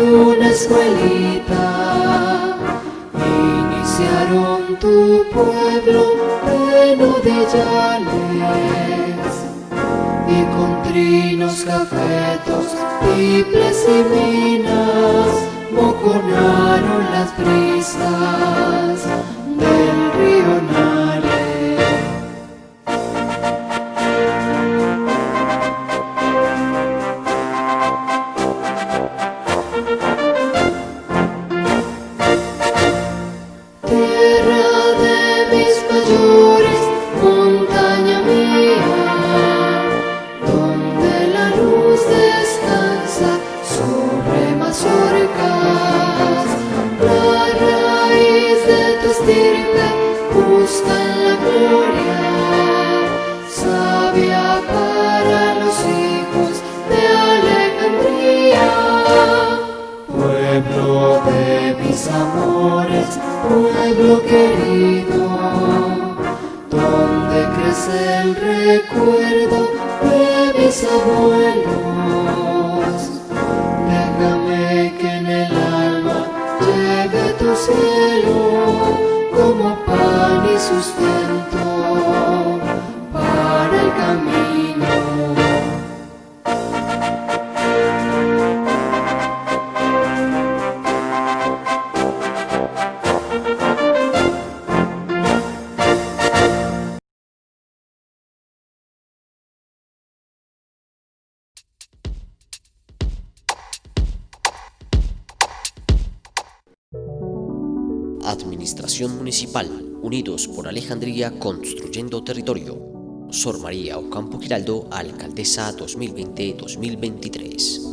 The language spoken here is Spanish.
una escuelita. Iniciaron tu pueblo lleno de yales y con trinos cafetos, triples y minas mojonaron las brisas amores, pueblo querido, donde crece el recuerdo de mis abuelos. Déjame que en el alma lleve tu cielo como pan para el camino. Administración Municipal, Unidos por Alejandría Construyendo Territorio. Sor María Ocampo Giraldo, Alcaldesa 2020-2023.